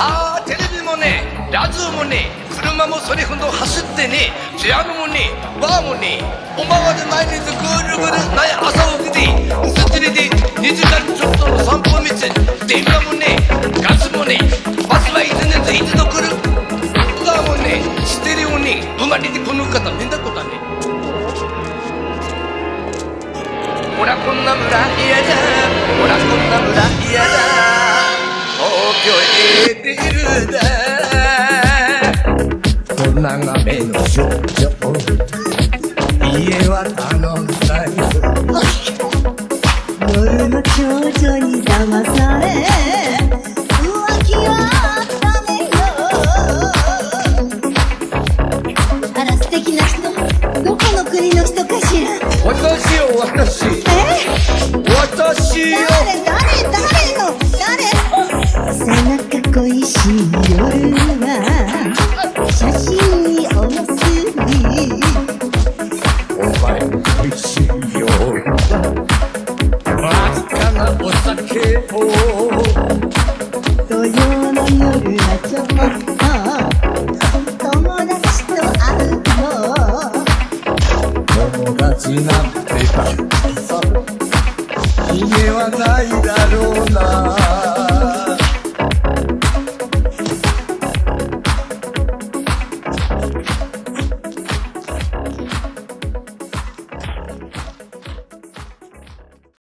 ああテレビもねラジオもね車もそれほど走ってねピアノもねバーもねおまわり毎日ぐるぐるなや朝起きてすっちりで2時間ちょっとの散歩道電話もねガスもねバスはいつねと一度来る。ガーもねステレオねぶまりでこの方見たことね。ほらこんな村嫌だ。ほらこんな村嫌だ。東京へ出るだ。こんながめの少女家は頼んだよ夜の少女に騙さ素敵な人。どこの国の人かしら。私よ私え？私よ。誰？誰？誰の？誰？背中恋しい夜は。写真におむすびお前美味しいよわずかなお酒を。土曜の夜はちょっとがちなんてたくさん家はないだろうな